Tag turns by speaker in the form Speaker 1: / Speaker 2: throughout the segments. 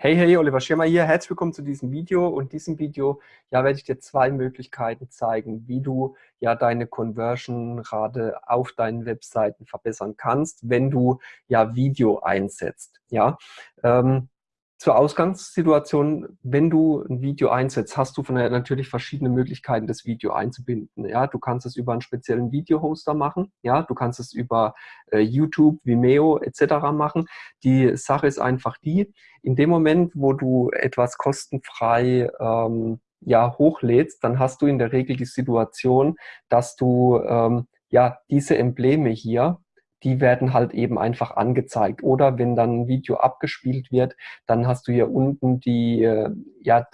Speaker 1: Hey, hey, Oliver Schirmer hier. Herzlich willkommen zu diesem Video. Und in diesem Video ja, werde ich dir zwei Möglichkeiten zeigen, wie du ja deine Conversion-Rate auf deinen Webseiten verbessern kannst, wenn du ja Video einsetzt. Ja, ähm, zur Ausgangssituation, wenn du ein Video einsetzt, hast du von der, natürlich verschiedene Möglichkeiten, das Video einzubinden. Ja, du kannst es über einen speziellen Video-Hoster machen. Ja, du kannst es über äh, YouTube, Vimeo etc. machen. Die Sache ist einfach die, in dem Moment, wo du etwas kostenfrei ähm, ja, hochlädst, dann hast du in der Regel die Situation, dass du ähm, ja diese Embleme hier die werden halt eben einfach angezeigt. Oder wenn dann ein Video abgespielt wird, dann hast du hier unten die, äh, ja,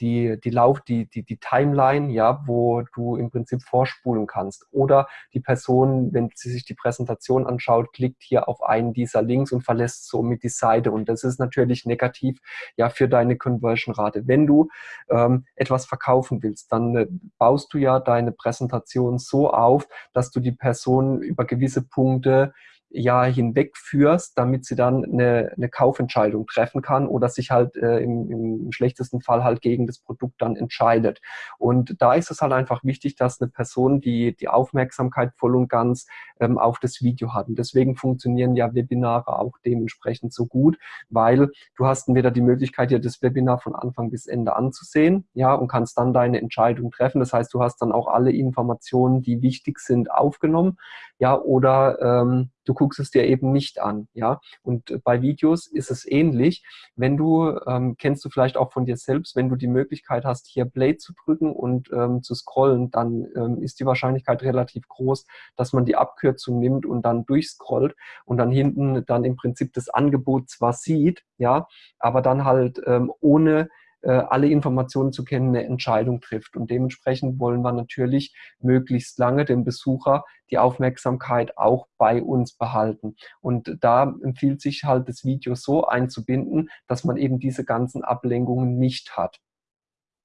Speaker 1: die, die Lauf, die, die, die Timeline, ja, wo du im Prinzip vorspulen kannst. Oder die Person, wenn sie sich die Präsentation anschaut, klickt hier auf einen dieser Links und verlässt somit die Seite. Und das ist natürlich negativ ja für deine Conversion-Rate. Wenn du ähm, etwas verkaufen willst, dann äh, baust du ja deine Präsentation so auf, dass du die Person über gewisse Punkte Jahr hinweg führst, damit sie dann eine, eine Kaufentscheidung treffen kann oder sich halt äh, im, im schlechtesten Fall halt gegen das Produkt dann entscheidet. Und da ist es halt einfach wichtig, dass eine Person die, die Aufmerksamkeit voll und ganz ähm, auf das Video hat. Und deswegen funktionieren ja Webinare auch dementsprechend so gut, weil du hast entweder die Möglichkeit, dir das Webinar von Anfang bis Ende anzusehen, ja, und kannst dann deine Entscheidung treffen. Das heißt, du hast dann auch alle Informationen, die wichtig sind, aufgenommen, ja, oder ähm, du guckst es dir eben nicht an, ja. Und bei Videos ist es ähnlich. Wenn du, ähm, kennst du vielleicht auch von dir selbst, wenn du die Möglichkeit hast, hier Play zu drücken und ähm, zu scrollen, dann ähm, ist die Wahrscheinlichkeit relativ groß, dass man die Abkürzung nimmt und dann durchscrollt und dann hinten dann im Prinzip das Angebot zwar sieht, ja, aber dann halt ähm, ohne alle Informationen zu kennen, eine Entscheidung trifft. Und dementsprechend wollen wir natürlich möglichst lange den Besucher die Aufmerksamkeit auch bei uns behalten. Und da empfiehlt sich halt das Video so einzubinden, dass man eben diese ganzen Ablenkungen nicht hat.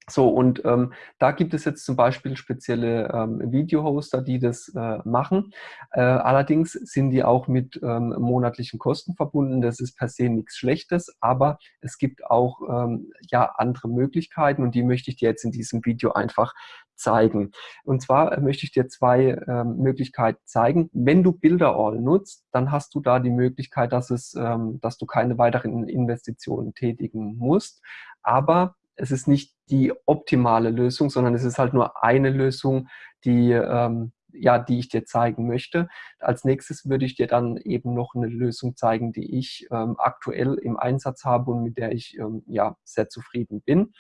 Speaker 1: So, und ähm, da gibt es jetzt zum Beispiel spezielle ähm, Video-Hoster, die das äh, machen. Äh, allerdings sind die auch mit ähm, monatlichen Kosten verbunden. Das ist per se nichts Schlechtes, aber es gibt auch ähm, ja andere Möglichkeiten und die möchte ich dir jetzt in diesem Video einfach zeigen. Und zwar möchte ich dir zwei ähm, Möglichkeiten zeigen. Wenn du Bilderall nutzt, dann hast du da die Möglichkeit, dass, es, ähm, dass du keine weiteren Investitionen tätigen musst. Aber es ist nicht die optimale Lösung, sondern es ist halt nur eine Lösung, die, ähm, ja, die ich dir zeigen möchte. Als nächstes würde ich dir dann eben noch eine Lösung zeigen, die ich ähm, aktuell im Einsatz habe und mit der ich ähm, ja, sehr zufrieden bin.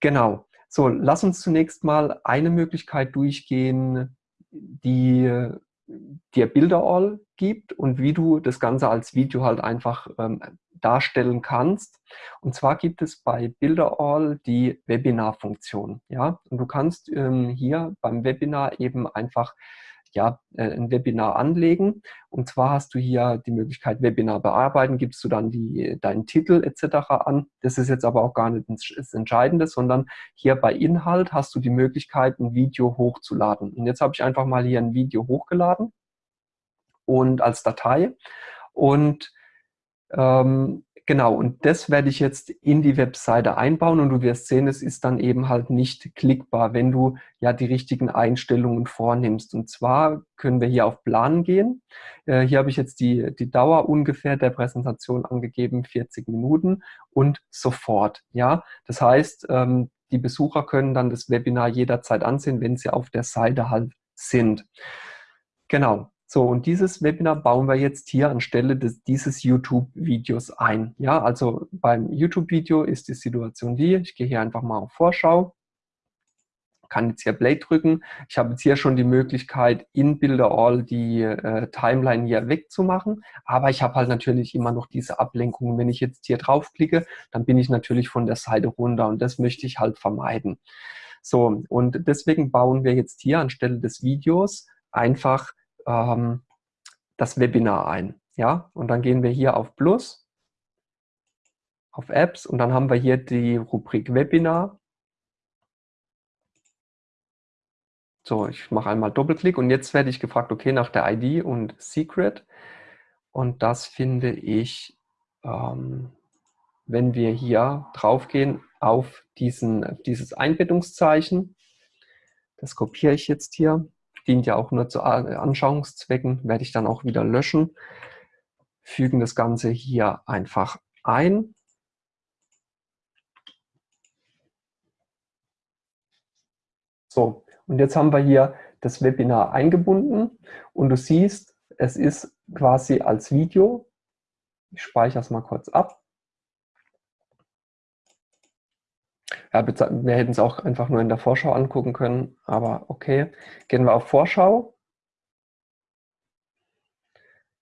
Speaker 1: Genau. So, lass uns zunächst mal eine Möglichkeit durchgehen, die dir Bilderall gibt und wie du das Ganze als Video halt einfach ähm, darstellen kannst. Und zwar gibt es bei Bilderall die Webinar-Funktion. Ja? Und du kannst ähm, hier beim Webinar eben einfach ja, äh, ein Webinar anlegen. Und zwar hast du hier die Möglichkeit, Webinar bearbeiten, gibst du dann die, deinen Titel etc. an. Das ist jetzt aber auch gar nicht das Entscheidende, sondern hier bei Inhalt hast du die Möglichkeit, ein Video hochzuladen. Und jetzt habe ich einfach mal hier ein Video hochgeladen und als Datei. Und ähm, Genau, und das werde ich jetzt in die Webseite einbauen und du wirst sehen, es ist dann eben halt nicht klickbar, wenn du ja die richtigen Einstellungen vornimmst. Und zwar können wir hier auf Planen gehen. Äh, hier habe ich jetzt die, die Dauer ungefähr der Präsentation angegeben, 40 Minuten und sofort. Ja, das heißt, ähm, die Besucher können dann das Webinar jederzeit ansehen, wenn sie auf der Seite halt sind. Genau, so, und dieses Webinar bauen wir jetzt hier anstelle des, dieses YouTube-Videos ein. Ja, also beim YouTube-Video ist die Situation die, ich gehe hier einfach mal auf Vorschau, kann jetzt hier Play drücken. Ich habe jetzt hier schon die Möglichkeit, in Bilderall die äh, Timeline hier wegzumachen, aber ich habe halt natürlich immer noch diese Ablenkungen. Wenn ich jetzt hier draufklicke, dann bin ich natürlich von der Seite runter und das möchte ich halt vermeiden. So, und deswegen bauen wir jetzt hier anstelle des Videos einfach ähm, das Webinar ein. Ja? Und dann gehen wir hier auf Plus, auf Apps und dann haben wir hier die Rubrik Webinar. So, ich mache einmal Doppelklick und jetzt werde ich gefragt, okay, nach der ID und Secret. Und das finde ich, ähm, wenn wir hier draufgehen auf, diesen, auf dieses Einbettungszeichen. Das kopiere ich jetzt hier. Dient ja auch nur zu Anschauungszwecken, werde ich dann auch wieder löschen. Fügen das Ganze hier einfach ein. So, und jetzt haben wir hier das Webinar eingebunden und du siehst, es ist quasi als Video. Ich speichere es mal kurz ab. Ja, wir hätten es auch einfach nur in der Vorschau angucken können, aber okay. Gehen wir auf Vorschau.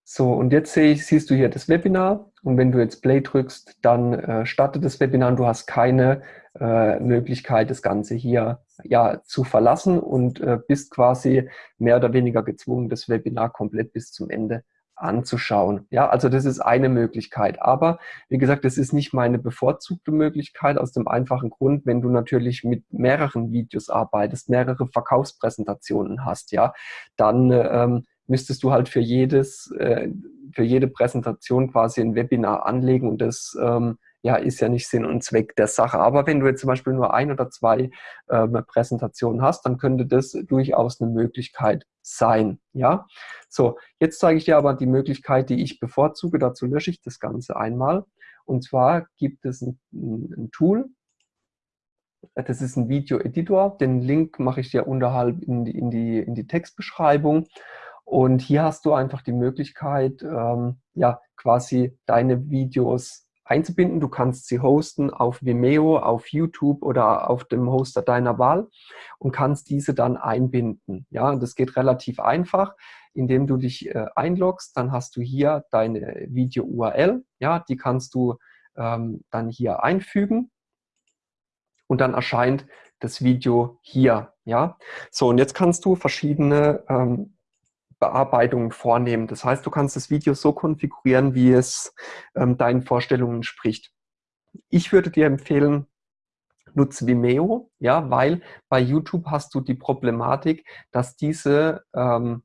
Speaker 1: So, und jetzt ich, siehst du hier das Webinar und wenn du jetzt Play drückst, dann äh, startet das Webinar und du hast keine äh, Möglichkeit, das Ganze hier ja, zu verlassen und äh, bist quasi mehr oder weniger gezwungen, das Webinar komplett bis zum Ende anzuschauen. Ja, also das ist eine Möglichkeit. Aber wie gesagt, das ist nicht meine bevorzugte Möglichkeit aus dem einfachen Grund, wenn du natürlich mit mehreren Videos arbeitest, mehrere Verkaufspräsentationen hast, ja, dann ähm, müsstest du halt für jedes, äh, für jede Präsentation quasi ein Webinar anlegen und das ähm, ja, ist ja nicht Sinn und Zweck der Sache. Aber wenn du jetzt zum Beispiel nur ein oder zwei ähm, Präsentationen hast, dann könnte das durchaus eine Möglichkeit sein. Ja, so, jetzt zeige ich dir aber die Möglichkeit, die ich bevorzuge. Dazu lösche ich das Ganze einmal. Und zwar gibt es ein, ein Tool, das ist ein Video-Editor. Den Link mache ich dir unterhalb in die, in die, in die Textbeschreibung. Und hier hast du einfach die Möglichkeit, ähm, ja, quasi deine Videos einzubinden. Du kannst sie hosten auf Vimeo, auf YouTube oder auf dem Hoster deiner Wahl und kannst diese dann einbinden. Ja, das geht relativ einfach, indem du dich äh, einloggst. Dann hast du hier deine Video-URL. Ja, die kannst du ähm, dann hier einfügen und dann erscheint das Video hier. Ja, so und jetzt kannst du verschiedene ähm, Bearbeitungen vornehmen. Das heißt, du kannst das Video so konfigurieren, wie es ähm, deinen Vorstellungen entspricht. Ich würde dir empfehlen, nutze Vimeo, ja, weil bei YouTube hast du die Problematik, dass diese, ähm,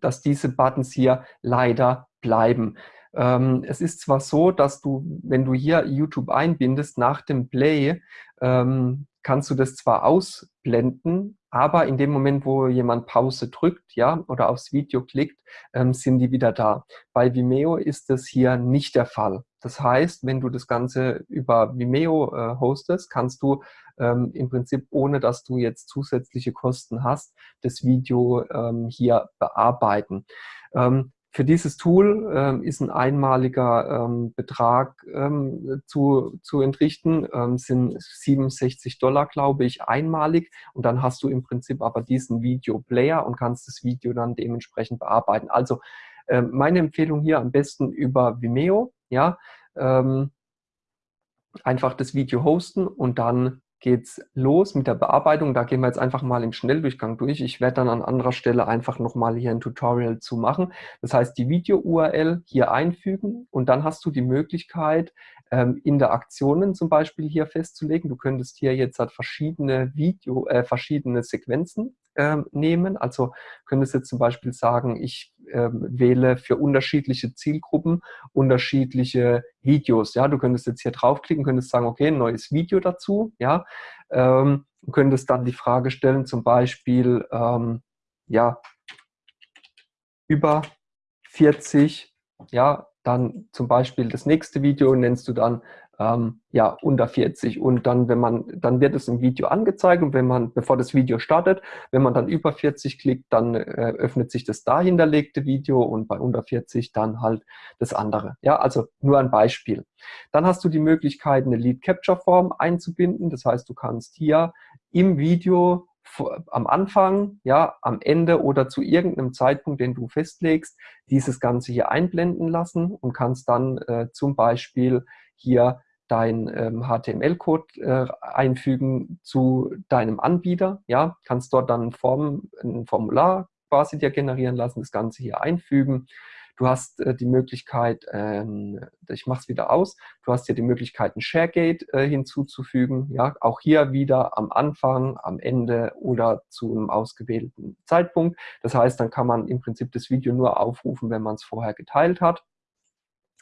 Speaker 1: dass diese Buttons hier leider bleiben. Ähm, es ist zwar so, dass du, wenn du hier YouTube einbindest, nach dem Play ähm, kannst du das zwar ausblenden, aber in dem Moment, wo jemand Pause drückt, ja, oder aufs Video klickt, ähm, sind die wieder da. Bei Vimeo ist das hier nicht der Fall. Das heißt, wenn du das Ganze über Vimeo äh, hostest, kannst du ähm, im Prinzip, ohne dass du jetzt zusätzliche Kosten hast, das Video ähm, hier bearbeiten. Ähm, für dieses Tool ähm, ist ein einmaliger ähm, Betrag ähm, zu, zu entrichten, ähm, sind 67 Dollar, glaube ich, einmalig. Und dann hast du im Prinzip aber diesen Video-Player und kannst das Video dann dementsprechend bearbeiten. Also ähm, meine Empfehlung hier am besten über Vimeo, ja, ähm, einfach das Video hosten und dann geht's los mit der Bearbeitung. Da gehen wir jetzt einfach mal im Schnelldurchgang durch. Ich werde dann an anderer Stelle einfach nochmal hier ein Tutorial zu machen. Das heißt, die Video-URL hier einfügen und dann hast du die Möglichkeit, ähm, Interaktionen zum Beispiel hier festzulegen. Du könntest hier jetzt halt verschiedene Video, äh, verschiedene Sequenzen ähm, nehmen. Also könntest jetzt zum Beispiel sagen, ich ähm, wähle für unterschiedliche Zielgruppen unterschiedliche Videos. Ja, du könntest jetzt hier draufklicken, könntest sagen, okay, ein neues Video dazu. Ja, ähm, könntest dann die Frage stellen, zum Beispiel, ähm, ja, über 40, ja, dann zum Beispiel das nächste Video nennst du dann ähm, ja, unter 40. Und dann, wenn man, dann wird es im Video angezeigt und wenn man, bevor das Video startet, wenn man dann über 40 klickt, dann äh, öffnet sich das da hinterlegte Video und bei unter 40 dann halt das andere. Ja, also nur ein Beispiel. Dann hast du die Möglichkeit, eine Lead Capture Form einzubinden. Das heißt, du kannst hier im Video am Anfang, ja, am Ende oder zu irgendeinem Zeitpunkt, den du festlegst, dieses Ganze hier einblenden lassen und kannst dann äh, zum Beispiel hier dein ähm, HTML-Code äh, einfügen zu deinem Anbieter. Ja, kannst dort dann Form, ein Formular quasi dir generieren lassen, das Ganze hier einfügen. Du hast äh, die Möglichkeit, ähm, ich mache es wieder aus, du hast hier die Möglichkeit, ein ShareGate äh, hinzuzufügen. Ja, auch hier wieder am Anfang, am Ende oder zu einem ausgewählten Zeitpunkt. Das heißt, dann kann man im Prinzip das Video nur aufrufen, wenn man es vorher geteilt hat.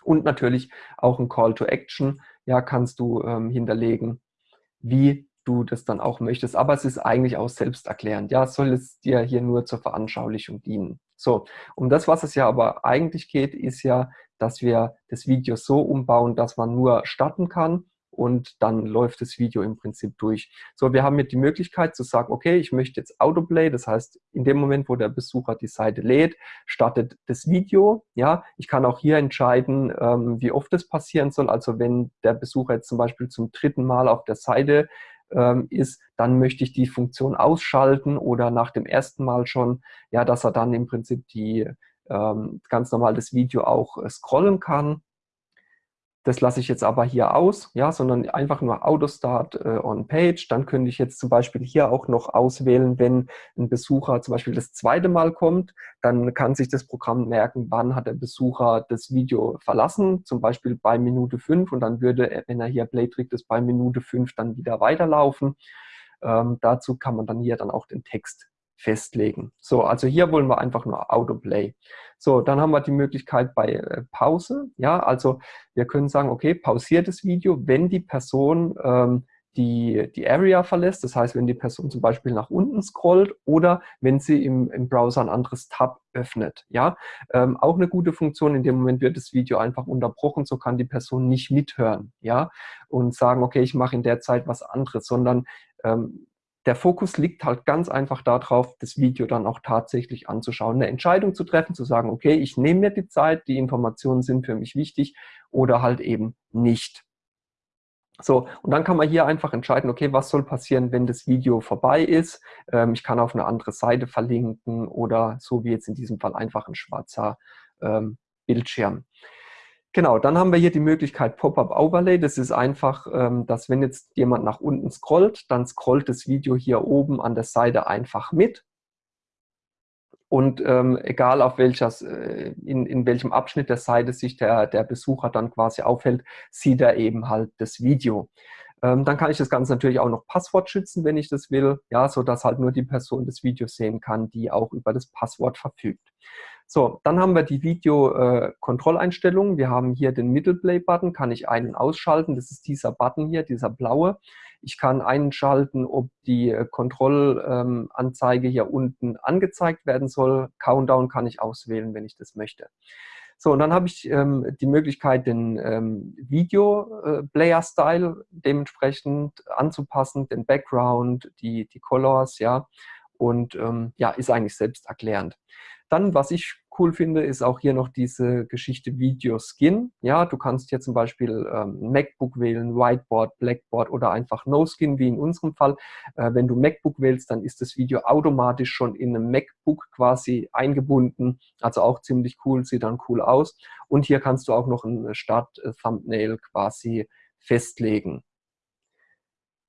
Speaker 1: Und natürlich auch ein Call to Action ja, kannst du ähm, hinterlegen, wie du das dann auch möchtest. Aber es ist eigentlich auch selbsterklärend. Ja, soll es dir hier nur zur Veranschaulichung dienen. So, um das, was es ja aber eigentlich geht, ist ja, dass wir das Video so umbauen, dass man nur starten kann und dann läuft das Video im Prinzip durch. So, wir haben jetzt die Möglichkeit zu sagen, okay, ich möchte jetzt Autoplay, das heißt, in dem Moment, wo der Besucher die Seite lädt, startet das Video. Ja, ich kann auch hier entscheiden, ähm, wie oft das passieren soll. Also wenn der Besucher jetzt zum Beispiel zum dritten Mal auf der Seite ähm, ist, dann möchte ich die Funktion ausschalten oder nach dem ersten Mal schon, ja, dass er dann im Prinzip die ähm, ganz normal das Video auch äh, scrollen kann. Das lasse ich jetzt aber hier aus, ja, sondern einfach nur Autostart äh, on Page. Dann könnte ich jetzt zum Beispiel hier auch noch auswählen, wenn ein Besucher zum Beispiel das zweite Mal kommt, dann kann sich das Programm merken, wann hat der Besucher das Video verlassen, zum Beispiel bei Minute 5 und dann würde, wenn er hier Play drückt, es bei Minute 5 dann wieder weiterlaufen. Ähm, dazu kann man dann hier dann auch den Text festlegen. So, also hier wollen wir einfach nur Autoplay. So, dann haben wir die Möglichkeit bei äh, Pause. Ja, also wir können sagen, okay, pausiert das Video, wenn die Person ähm, die, die Area verlässt. Das heißt, wenn die Person zum Beispiel nach unten scrollt oder wenn sie im, im Browser ein anderes Tab öffnet. Ja, ähm, auch eine gute Funktion. In dem Moment wird das Video einfach unterbrochen, so kann die Person nicht mithören. Ja, und sagen, okay, ich mache in der Zeit was anderes, sondern ähm, der Fokus liegt halt ganz einfach darauf, das Video dann auch tatsächlich anzuschauen, eine Entscheidung zu treffen, zu sagen, okay, ich nehme mir die Zeit, die Informationen sind für mich wichtig oder halt eben nicht. So, und dann kann man hier einfach entscheiden, okay, was soll passieren, wenn das Video vorbei ist. Ähm, ich kann auf eine andere Seite verlinken oder so wie jetzt in diesem Fall einfach ein schwarzer ähm, Bildschirm. Genau, dann haben wir hier die Möglichkeit Pop-up Overlay. Das ist einfach, ähm, dass wenn jetzt jemand nach unten scrollt, dann scrollt das Video hier oben an der Seite einfach mit. Und ähm, egal auf welcher, äh, in, in welchem Abschnitt der Seite sich der, der Besucher dann quasi aufhält, sieht er eben halt das Video. Ähm, dann kann ich das Ganze natürlich auch noch Passwort schützen, wenn ich das will, ja, sodass halt nur die Person das Video sehen kann, die auch über das Passwort verfügt. So, dann haben wir die Video-Kontrolleinstellungen. Wir haben hier den Middle-Play-Button, kann ich einen ausschalten. Das ist dieser Button hier, dieser blaue. Ich kann einschalten, ob die äh, Kontrollanzeige hier unten angezeigt werden soll. Countdown kann ich auswählen, wenn ich das möchte. So, und dann habe ich ähm, die Möglichkeit, den ähm, Video-Player-Style äh, dementsprechend anzupassen, den Background, die, die Colors, ja, und ähm, ja, ist eigentlich selbsterklärend. Dann, was ich cool finde, ist auch hier noch diese Geschichte Video Skin. Ja, du kannst hier zum Beispiel ähm, MacBook wählen, Whiteboard, Blackboard oder einfach No Skin, wie in unserem Fall. Äh, wenn du MacBook wählst, dann ist das Video automatisch schon in einem MacBook quasi eingebunden. Also auch ziemlich cool, sieht dann cool aus. Und hier kannst du auch noch ein Start-Thumbnail quasi festlegen.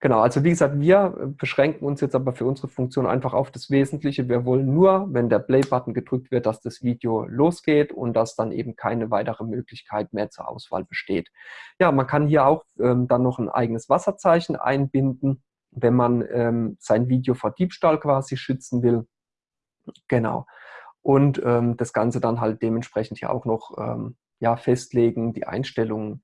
Speaker 1: Genau, also wie gesagt, wir beschränken uns jetzt aber für unsere Funktion einfach auf das Wesentliche. Wir wollen nur, wenn der Play-Button gedrückt wird, dass das Video losgeht und dass dann eben keine weitere Möglichkeit mehr zur Auswahl besteht. Ja, man kann hier auch ähm, dann noch ein eigenes Wasserzeichen einbinden, wenn man ähm, sein Video vor Diebstahl quasi schützen will. Genau. Und ähm, das Ganze dann halt dementsprechend hier auch noch ähm, ja, festlegen, die Einstellungen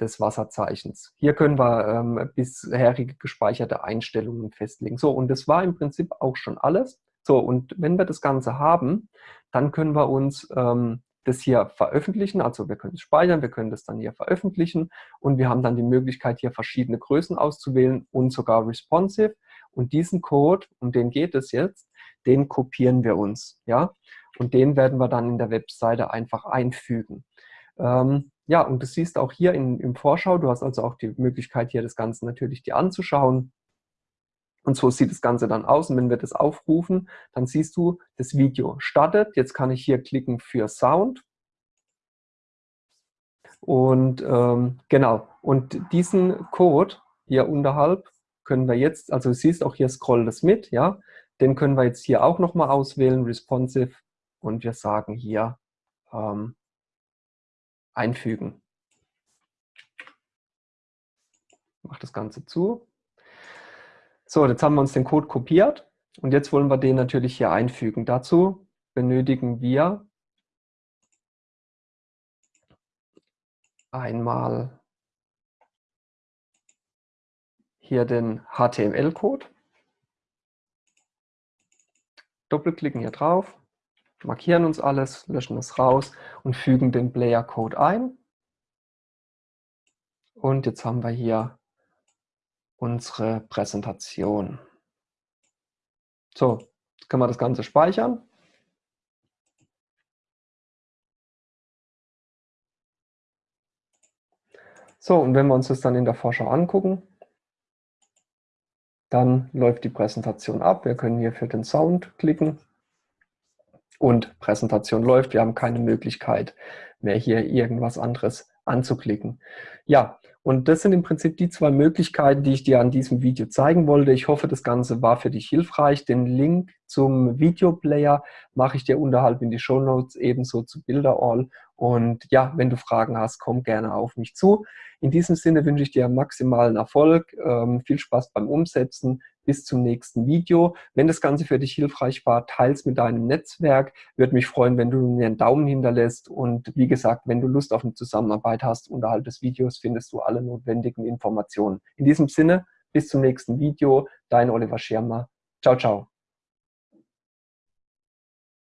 Speaker 1: des Wasserzeichens. Hier können wir ähm, bisherige gespeicherte Einstellungen festlegen. So, und das war im Prinzip auch schon alles. So, und wenn wir das Ganze haben, dann können wir uns ähm, das hier veröffentlichen. Also wir können es speichern, wir können das dann hier veröffentlichen und wir haben dann die Möglichkeit, hier verschiedene Größen auszuwählen und sogar responsive. Und diesen Code, um den geht es jetzt, den kopieren wir uns. ja, Und den werden wir dann in der Webseite einfach einfügen. Ähm, ja, und du siehst auch hier in, im Vorschau, du hast also auch die Möglichkeit, hier das Ganze natürlich dir anzuschauen. Und so sieht das Ganze dann aus. Und wenn wir das aufrufen, dann siehst du, das Video startet. Jetzt kann ich hier klicken für Sound. Und ähm, genau, und diesen Code hier unterhalb können wir jetzt, also du siehst auch hier scroll das mit, ja, den können wir jetzt hier auch nochmal auswählen, responsive, und wir sagen hier ähm, einfügen. Ich mache das Ganze zu. So, jetzt haben wir uns den Code kopiert und jetzt wollen wir den natürlich hier einfügen. Dazu benötigen wir einmal hier den HTML-Code, doppelklicken hier drauf, markieren uns alles, löschen es raus und fügen den Player-Code ein. Und jetzt haben wir hier unsere Präsentation. So, jetzt können wir das Ganze speichern. So, und wenn wir uns das dann in der Vorschau angucken, dann läuft die Präsentation ab. Wir können hier für den Sound klicken und Präsentation läuft. Wir haben keine Möglichkeit mehr hier irgendwas anderes anzuklicken. Ja, und das sind im Prinzip die zwei Möglichkeiten, die ich dir an diesem Video zeigen wollte. Ich hoffe, das Ganze war für dich hilfreich. Den Link zum Videoplayer mache ich dir unterhalb in die Show Notes ebenso zu Bilderall. Und ja, wenn du Fragen hast, komm gerne auf mich zu. In diesem Sinne wünsche ich dir maximalen Erfolg, ähm, viel Spaß beim Umsetzen. Bis zum nächsten Video. Wenn das Ganze für dich hilfreich war, teils mit deinem Netzwerk. Würde mich freuen, wenn du mir einen Daumen hinterlässt. Und wie gesagt, wenn du Lust auf eine Zusammenarbeit hast, unterhalb des Videos findest du alle notwendigen Informationen. In diesem Sinne, bis zum nächsten Video. Dein Oliver Schirmer. Ciao, ciao.